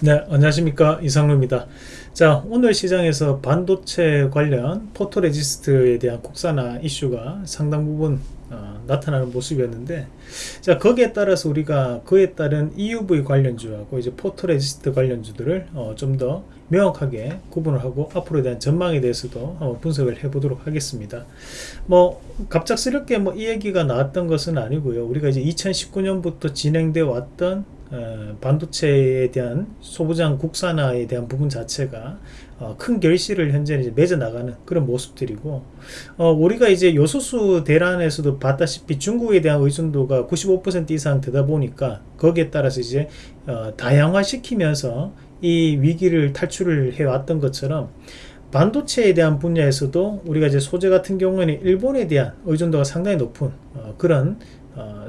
네 안녕하십니까. 이상루입니다. 자 오늘 시장에서 반도체 관련 photoresist에 대한 국산화 이슈가 상당 부분 어, 나타나는 모습이었는데 자 거기에 따라서 우리가 그에 따른 EUV 관련주하고 이제 photoresist 관련주들을 어, 좀 더 명확하게 구분을 하고 앞으로에 대한 전망에 대해서도 한번 분석을 해 보도록 하겠습니다. 뭐 갑작스럽게 뭐 이 얘기가 나왔던 것은 아니고요. 우리가 이제 2019년부터 진행되어 왔던 어, 반도체에 대한 소부장 국산화에 대한 부분 자체가 어, 큰 결실을 현재 이제 맺어 나가는 그런 모습들이고 어, 우리가 이제 요소수 대란에서도 봤다시피 중국에 대한 의존도가 95% 이상 되다 보니까 거기에 따라서 이제 어, 다양화 시키면서 이 위기를 탈출을 해왔던 것처럼 반도체에 대한 분야에서도 우리가 이제 소재 같은 경우에는 일본에 대한 의존도가 상당히 높은 어, 그런 어,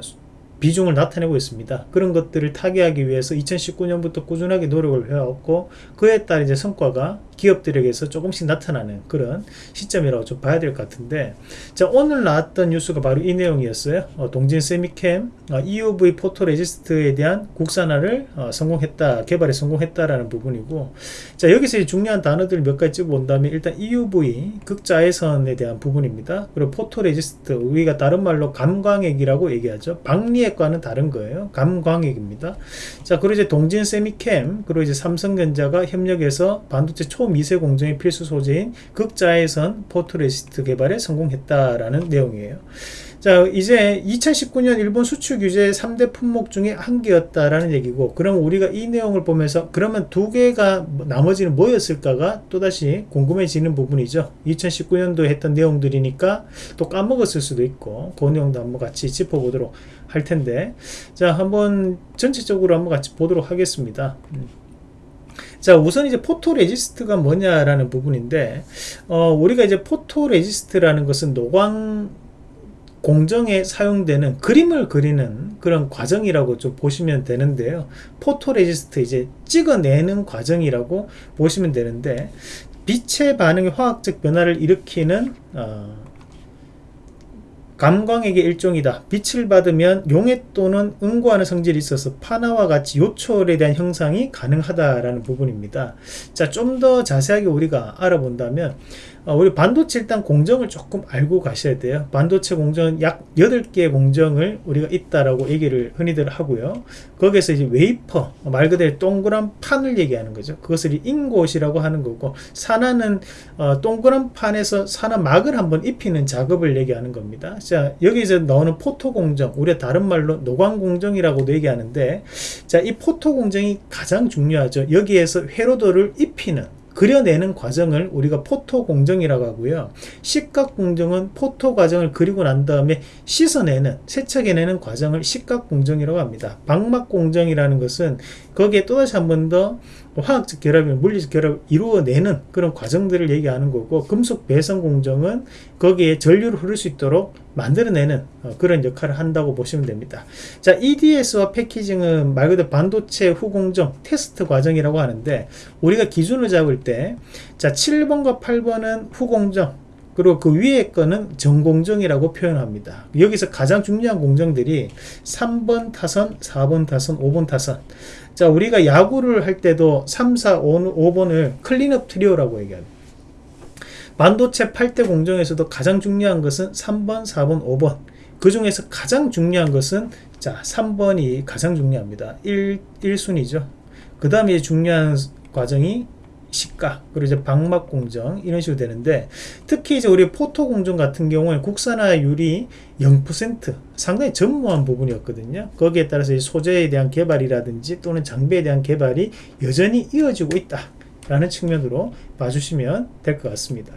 비중을 나타내고 있습니다. 그런 것들을 타개하기 위해서 2019년부터 꾸준하게 노력을 해왔고 그에 따른 이제 성과가 기업들에게서 조금씩 나타나는 그런 시점이라고 좀 봐야 될 것 같은데 자 오늘 나왔던 뉴스가 바로 이 내용이었어요. 어, 동진쎄미켐 어, EUV photoresist에 대한 국산화를 어, 성공했다 개발에 성공했다라는 부분이고 자 여기서 중요한 단어들 몇 가지 찝어본다면 일단 EUV 극자외선에 대한 부분입니다. 그리고 photoresist 우리가 다른 말로 감광액이라고 얘기하죠. 박리액과는 다른 거예요. 감광액입니다. 자 그리고 이제 동진쎄미켐 그리고 이제 삼성전자가 협력해서 반도체 초 초미세 공정의 필수 소재인 극자외선 photoresist 개발에 성공했다라는 내용이에요. 자 이제 2019년 일본 수출 규제 3대 품목 중에 한 개였다라는 얘기고 그럼 우리가 이 내용을 보면서 그러면 두 개가 나머지는 뭐였을까가 또다시 궁금해지는 부분이죠 2019년도 했던 내용들이니까 또 까먹었을 수도 있고 그 내용도 한번 같이 짚어보도록 할 텐데 자 한번 전체적으로 한번 같이 보도록 하겠습니다 음. 자 우선 이제 포토레지스트가 뭐냐라는 부분인데 어, 우리가 이제 포토레지스트라는 것은 노광 공정에 사용되는 그림을 그리는 그런 과정이라고 좀 보시면 되는데요. 포토레지스트 이제 찍어내는 과정이라고 보시면 되는데 빛의 반응의 화학적 변화를 일으키는 어, 감광액의 일종이다. 빛을 받으면 용해 또는 응고하는 성질이 있어서 판화와 같이 요철에 대한 형상이 가능하다라는 부분입니다. 자, 좀 더 자세하게 우리가 알아본다면 어, 우리 반도체 일단 공정을 조금 알고 가셔야 돼요. 반도체 공정은 약 8개의 공정을 우리가 있다라고 얘기를 흔히들 하고요. 거기에서 이제 웨이퍼, 말 그대로 동그란 판을 얘기하는 거죠. 그것을 잉곳이라고 하는 거고, 산화는 어, 동그란 판에서 산화 막을 한번 입히는 작업을 얘기하는 겁니다. 자, 여기서 나오는 포토 공정, 우리가 다른 말로 노광 공정이라고도 얘기하는데, 자, 이 포토 공정이 가장 중요하죠. 여기에서 회로도를 입히는 그려내는 과정을 우리가 포토 공정이라고 하고요. 식각 공정은 포토 과정을 그리고 난 다음에 씻어내는 세척해내는 과정을 식각 공정이라고 합니다. 박막 공정이라는 것은 거기에 또다시 한 번 더 화학적 결합이 물리적 결합을 이루어내는 그런 과정들을 얘기하는 거고 금속 배선 공정은 거기에 전류를 흐를 수 있도록 만들어내는 어, 그런 역할을 한다고 보시면 됩니다. 자, EDS와 패키징은 말 그대로 반도체 후공정 테스트 과정이라고 하는데 우리가 기준을 잡을 때 자, 7번과 8번은 후공정 그리고 그 위에 거는 전공정이라고 표현합니다. 여기서 가장 중요한 공정들이 3번 타선, 4번 타선, 5번 타선. 자, 우리가 야구를 할 때도 3, 4, 5, 번을 클린업 트리오라고 얘기합니다. 반도체 8대 공정에서도 가장 중요한 것은 3번, 4번, 5번. 그 중에서 가장 중요한 것은 자, 3번이 가장 중요합니다. 1, 1순위죠. 그 다음에 중요한 과정이 식각 그리고 이제 박막 공정 이런 식으로 되는데 특히 이제 우리 포토 공정 같은 경우에 국산화율이 0% 상당히 전무한 부분이었거든요 거기에 따라서 소재에 대한 개발이라든지 또는 장비에 대한 개발이 여전히 이어지고 있다 라는 측면으로 봐주시면 될 것 같습니다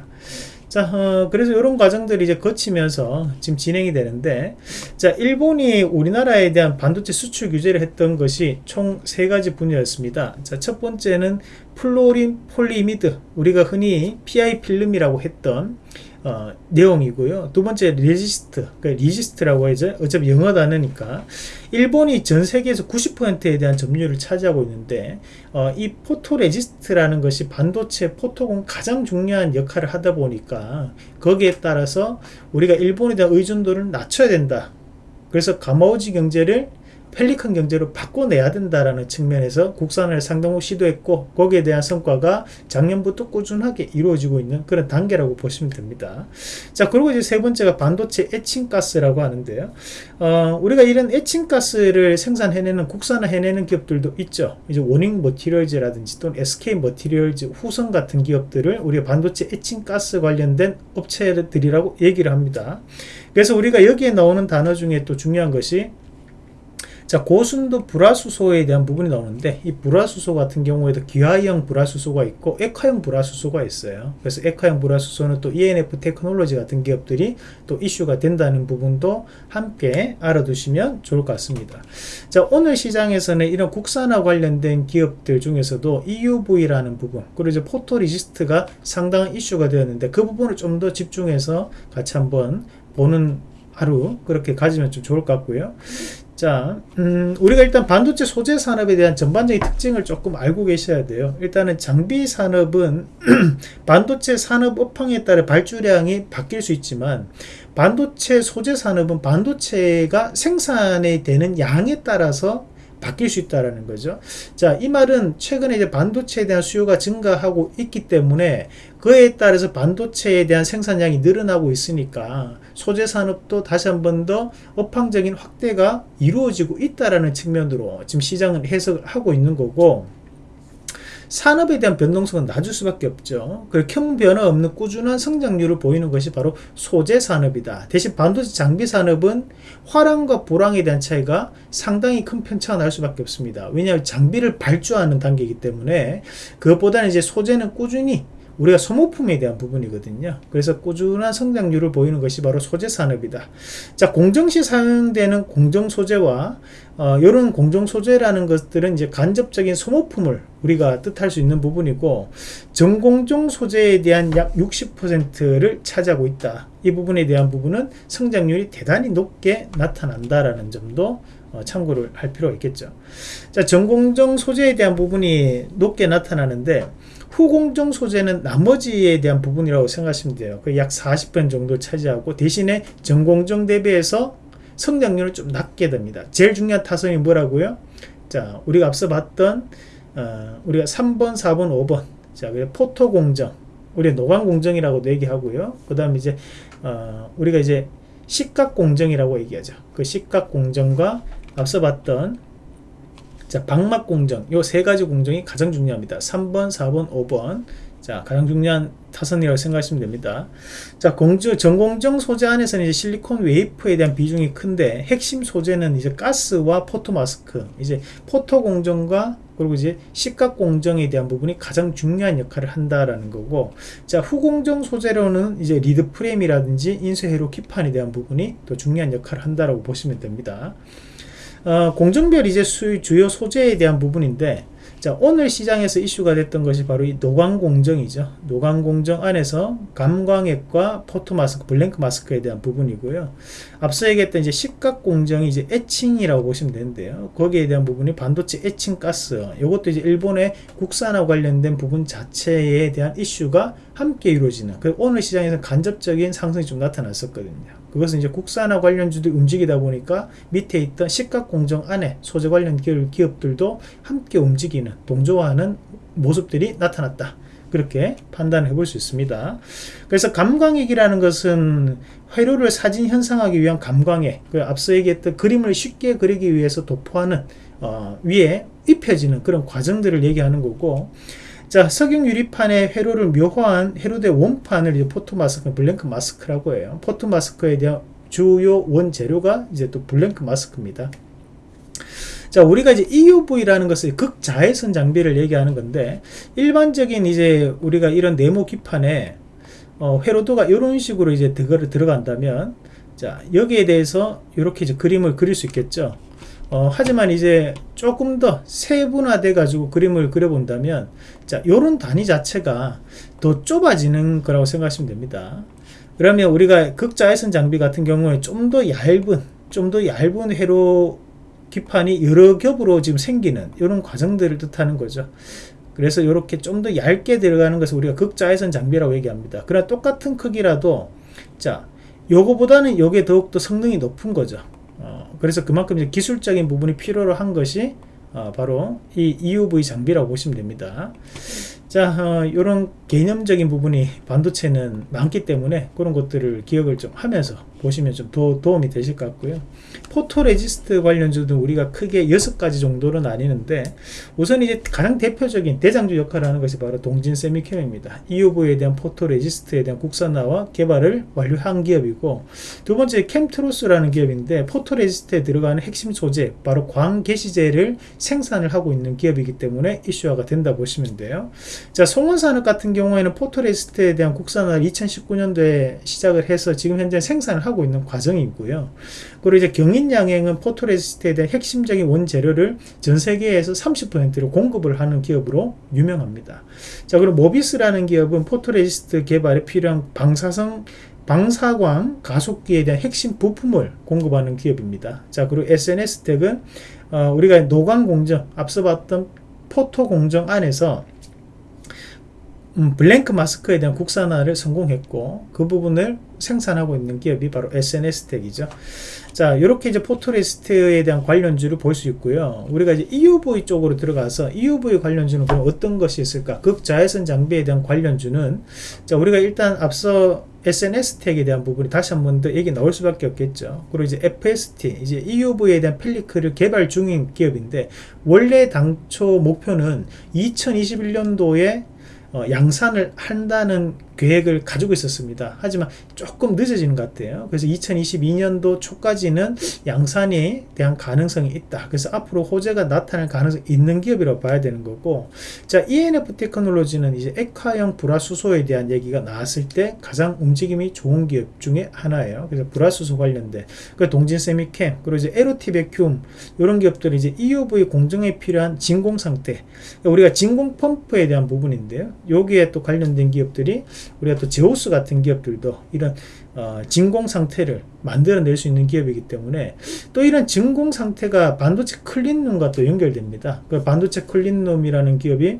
자, 어, 그래서 이런 과정들이 이제 거치면서 지금 진행이 되는데, 자, 일본이 우리나라에 대한 반도체 수출 규제를 했던 것이 총 세 가지 분야였습니다. 자, 첫 번째는 fluorine polyimide, 우리가 흔히 PI 필름이라고 했던 어, 내용이고요. 두 번째 resist, 그러니까 resist라고 하죠. 어차피 영어 단어니까 일본이 전 세계에서 90%에 대한 점유율을 차지하고 있는데 어, 이 포토 레지스트라는 것이 반도체 포토공 가장 중요한 역할을 하다 보니까 거기에 따라서 우리가 일본에 대한 의존도를 낮춰야 된다. 그래서 가마우지 경제를 펠리컨 경제로 바꿔내야 된다라는 측면에서 국산을 상당히 시도했고 거기에 대한 성과가 작년부터 꾸준하게 이루어지고 있는 그런 단계라고 보시면 됩니다. 자 그리고 이제 세 번째가 반도체 에칭가스라고 하는데요. 어, 우리가 이런 에칭가스를 생산해내는 국산화 해내는 기업들도 있죠. 이제 원익 머티리얼즈라든지 또는 SK 머티리얼즈, 후성 같은 기업들을 우리가 반도체 에칭가스 관련된 업체들이라고 얘기를 합니다. 그래서 우리가 여기에 나오는 단어 중에 또 중요한 것이 자 고순도 불화수소에 대한 부분이 나오는데 이 불화수소 같은 경우에도 기화형 불화수소가 있고 액화형 불화수소가 있어요. 그래서 액화형 불화수소는 또 ENF 테크놀로지 같은 기업들이 또 이슈가 된다는 부분도 함께 알아두시면 좋을 것 같습니다. 자 오늘 시장에서는 이런 국산화 관련된 기업들 중에서도 EUV라는 부분 그리고 이제 포토레지스트가 상당한 이슈가 되었는데 그 부분을 좀 더 집중해서 같이 한번 보는 하루 그렇게 가지면 좀 좋을 것 같고요 자, 음, 우리가 일단 반도체 소재 산업에 대한 전반적인 특징을 조금 알고 계셔야 돼요. 일단은 장비 산업은 반도체 산업 업황에 따라 발주량이 바뀔 수 있지만 반도체 소재 산업은 반도체가 생산이 되는 양에 따라서 바뀔 수 있다라는 거죠. 자, 이 말은 최근에 이제 반도체에 대한 수요가 증가하고 있기 때문에 그에 따라서 반도체에 대한 생산량이 늘어나고 있으니까 소재 산업도 다시 한 번 더 업황적인 확대가 이루어지고 있다라는 측면으로 지금 시장은 해석을 하고 있는 거고 산업에 대한 변동성은 낮을 수밖에 없죠. 그리고 변화 없는 꾸준한 성장률을 보이는 것이 바로 소재 산업이다. 대신 반도체 장비 산업은 화랑과 불황에 대한 차이가 상당히 큰 편차가 날 수밖에 없습니다. 왜냐하면 장비를 발주하는 단계이기 때문에 그것보다는 이제 소재는 꾸준히 우리가 소모품에 대한 부분이거든요. 그래서 꾸준한 성장률을 보이는 것이 바로 소재 산업이다. 자, 공정시 사용되는 공정 소재와 어, 이런 공정 소재라는 것들은 이제 간접적인 소모품을 우리가 뜻할 수 있는 부분이고 전공정 소재에 대한 약 60%를 차지하고 있다. 이 부분에 대한 부분은 성장률이 대단히 높게 나타난다라는 점도 어, 참고를 할 필요가 있겠죠. 자, 전공정 소재에 대한 부분이 높게 나타나는데 후공정 소재는 나머지에 대한 부분이라고 생각하시면 돼요. 그 약 40% 정도 차지하고 대신에 전공정 대비해서 성장률은 좀 낮게 됩니다. 제일 중요한 타선이 뭐라고요? 자, 우리가 앞서 봤던 어, 우리가 3번, 4번, 5번 자, 포토 공정 우리 노광 공정이라고도 얘기하고요. 그 다음에 이제 어, 우리가 이제 식각 공정이라고 얘기하죠. 그 식각 공정과 앞서 봤던 자, 박막 공정. 요 세 가지 공정이 가장 중요합니다. 3번, 4번, 5번. 자, 가장 중요한 타선이라고 생각하시면 됩니다. 자, 공주, 전공정 소재 안에서는 이제 실리콘 웨이퍼에 대한 비중이 큰데, 핵심 소재는 이제 가스와 포토 마스크, 이제 포토 공정과 그리고 이제 식각 공정에 대한 부분이 가장 중요한 역할을 한다라는 거고, 자, 후공정 소재로는 이제 리드 프레임이라든지 인쇄회로 기판에 대한 부분이 또 중요한 역할을 한다라고 보시면 됩니다. 어, 공정별 이제 수, 주요 소재에 대한 부분인데 자 오늘 시장에서 이슈가 됐던 것이 바로 이 노광 공정이죠. 노광 공정 안에서 감광액과 포토 마스크 blank mask에 대한 부분이고요. 앞서 얘기했던 이제 식각 공정이 이제 에칭이라고 보시면 되는데요. 거기에 대한 부분이 반도체 에칭 가스 이것도 이제 일본의 국산화 관련된 부분 자체에 대한 이슈가 함께 이루어지는 그 오늘 시장에서 간접적인 상승이 좀 나타났었거든요 그것은 이제 국산화 관련주들이 움직이다 보니까 밑에 있던 식각 공정 안에 소재 관련 기업 들도 함께 움직이는 동조하는 모습들이 나타났다. 그렇게 판단해 볼 수 있습니다. 그래서 감광액이라는 것은 회로를 사진 현상하기 위한 감광액, 그 앞서 얘기했던 그림을 쉽게 그리기 위해서 도포하는 어, 위에 입혀지는 그런 과정들을 얘기하는 거고 자, 석영 유리판에 회로를 묘화한 회로도 원판을 이제 포토 마스크, blank mask라고 해요. 포토 마스크에 대한 주요 원재료가 이제 또 blank mask입니다. 자, 우리가 이제 EUV라는 것을 극자외선 장비를 얘기하는 건데, 일반적인 이제 우리가 이런 네모 기판에 어, 회로도가 이런 식으로 이제 들어간다면, 자, 여기에 대해서 이렇게 이제 그림을 그릴 수 있겠죠. 어, 하지만 이제 조금 더 세분화돼 가지고 그림을 그려본다면 자 요런 단위 자체가 더 좁아지는 거라고 생각하시면 됩니다. 그러면 우리가 극자외선 장비 같은 경우에 좀 더 얇은 좀 더 얇은 회로 기판이 여러 겹으로 지금 생기는 이런 과정들을 뜻하는 거죠. 그래서 이렇게 좀 더 얇게 들어가는 것을 우리가 극자외선 장비라고 얘기합니다. 그러나 똑같은 크기라도 자 요거보다는 요게 더욱더 성능이 높은 거죠 그래서 그만큼 이제 기술적인 부분이 필요로 한 것이 어, 바로 이 EUV 장비라고 보시면 됩니다. 자, 어, 이런 개념적인 부분이 반도체는 많기 때문에 그런 것들을 기억을 좀 하면서 보시면 좀 도, 도움이 되실 것 같고요. photoresist 관련주도 우리가 크게 여섯 가지 정도로 나뉘는데 우선 이제 가장 대표적인 대장주 역할을 하는 것이 바로 동진쎄미켐입니다. EUV에 대한 photoresist에 대한 국산화와 개발을 완료한 기업이고 두 번째 켐트로스라는 기업인데 photoresist에 들어가는 핵심 소재 바로 광개시제를 생산을 하고 있는 기업이기 때문에 이슈화가 된다 보시면 돼요. 자, 송원산업 같은 경우에는 photoresist에 대한 국산화를 2019년도에 시작을 해서 지금 현재 생산을 하고 있는 과정이고요. 그리고 이제 경인양행은 photoresist에 대한 핵심적인 원재료를 전 세계에서 30%를 공급을 하는 기업으로 유명합니다. 자, 그리고 모비스라는 기업은 photoresist 개발에 필요한 방사성 방사광 가속기에 대한 핵심 부품을 공급하는 기업입니다. 자, 그리고 S&S텍은 어, 우리가 노광 공정, 앞서 봤던 photo 공정 안에서 음, blank mask에 대한 국산화를 성공했고 그 부분을 생산하고 있는 기업이 바로 S&S텍이죠. 자, 이렇게 이제 photoresist에 대한 관련주를 볼 수 있고요. 우리가 이제 EUV 쪽으로 들어가서 EUV 관련주는 그럼 어떤 것이 있을까? 극자외선 장비에 대한 관련주는 자, 우리가 일단 앞서 S&S텍에 대한 부분이 다시 한 번 더 얘기 나올 수밖에 없겠죠. 그리고 이제 FST, 이제 EUV에 대한 pellicle을 개발 중인 기업인데 원래 당초 목표는 2021년도에 어, 양산을 한다는 계획을 가지고 있었습니다. 하지만 조금 늦어지는 것 같아요. 그래서 2022년도 초까지는 양산에 대한 가능성이 있다. 그래서 앞으로 호재가 나타날 가능성이 있는 기업이라고 봐야 되는 거고 자 ENF 테크놀로지는 이제 액화형 불화수소에 대한 얘기가 나왔을 때 가장 움직임이 좋은 기업 중에 하나예요. 그래서 불화수소 관련된 그 동진세미캠 그리고 이제 에로티 베큐움 이런 기업들이 이제 EUV 공정에 필요한 진공 상태 우리가 진공 펌프에 대한 부분인데요. 여기에 또 관련된 기업들이 우리가 또 제우스 같은 기업들도 이런 어, 진공 상태를 만들어낼 수 있는 기업이기 때문에 또 이런 진공 상태가 반도체 clean room과 또 연결됩니다. 그 반도체 clean room이라는 기업이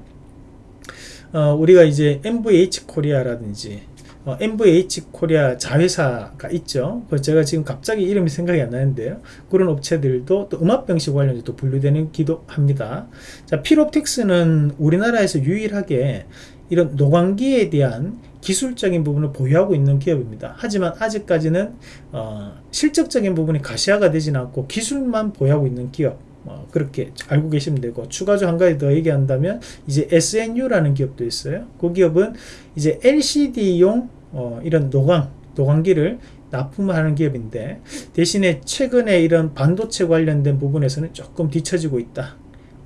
어, 우리가 이제 NVH 코리아라든지 어, NVH 코리아 자회사가 있죠. 그 제가 지금 갑자기 이름이 생각이 안 나는데요. 그런 업체들도 또 음압병실 관련해서 또 분류되기도 합니다. 자, 필옵틱스는 우리나라에서 유일하게 이런 노광기에 대한 기술적인 부분을 보유하고 있는 기업입니다. 하지만 아직까지는 어, 실적적인 부분이 가시화가 되진 않고 기술만 보유하고 있는 기업 어, 그렇게 알고 계시면 되고 추가적으로 한 가지 더 얘기한다면 이제 SNU라는 기업도 있어요. 그 기업은 이제 LCD용 어, 이런 노광 노광기를 납품하는 기업인데 대신에 최근에 이런 반도체 관련된 부분에서는 조금 뒤처지고 있다.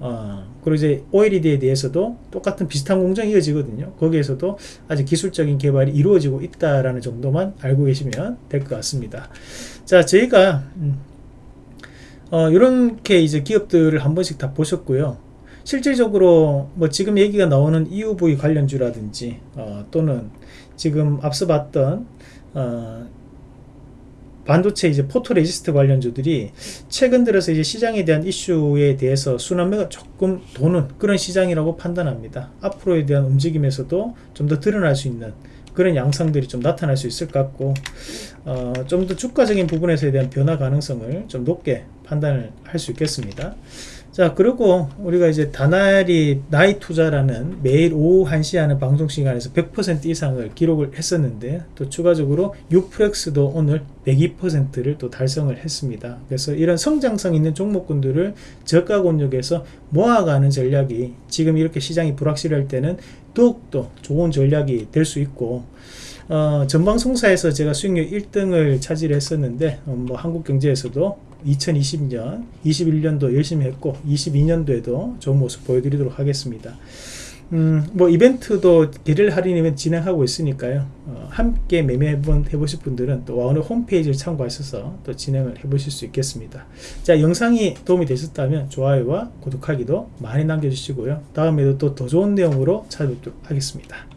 어, 그리고 이제 OLED에 대해서도 똑같은 비슷한 공정이 이어지거든요. 거기에서도 아직 기술적인 개발이 이루어지고 있다라는 정도만 알고 계시면 될 것 같습니다. 자, 저희가 음, 어, 이렇게 이제 기업들을 한 번씩 다 보셨고요. 실질적으로 뭐 지금 얘기가 나오는 EUV 관련주라든지 어, 또는 지금 앞서 봤던 어, 반도체 이제 photoresist 관련주들이 최근 들어서 이제 시장에 대한 이슈에 대해서 순환매가 조금 도는 그런 시장이라고 판단합니다. 앞으로에 대한 움직임에서도 좀 더 드러날 수 있는 그런 양상들이 좀 나타날 수 있을 것 같고 어, 좀 더 주가적인 부분에서에 대한 변화 가능성을 좀 높게 판단을 할 수 있겠습니다. 자 그리고 우리가 이제 다나리 나이 투자라는 매일 오후 1시 하는 방송 시간에서 100% 이상을 기록을 했었는데 또 추가적으로 유프렉스도 오늘 102%를 또 달성을 했습니다 그래서 이런 성장성 있는 종목군들을 저가 권역에서 모아가는 전략이 지금 이렇게 시장이 불확실할 때는 더욱더 좋은 전략이 될 수 있고 어, 전방송사에서 제가 수익률 1등을 차지했었는데 어, 뭐 한국경제에서도 2020년, 21년도 열심히 했고 22년도에도 좋은 모습 보여드리도록 하겠습니다. 음, 뭐 이벤트도 개를 할인 이벤트 진행하고 있으니까요. 어, 함께 매매 한번 해보실 분들은 또 와우너 홈페이지를 참고하셔서 또 진행을 해보실 수 있겠습니다. 자, 영상이 도움이 되셨다면 좋아요와 구독하기도 많이 남겨주시고요. 다음에도 또 더 좋은 내용으로 찾아뵙도록 하겠습니다.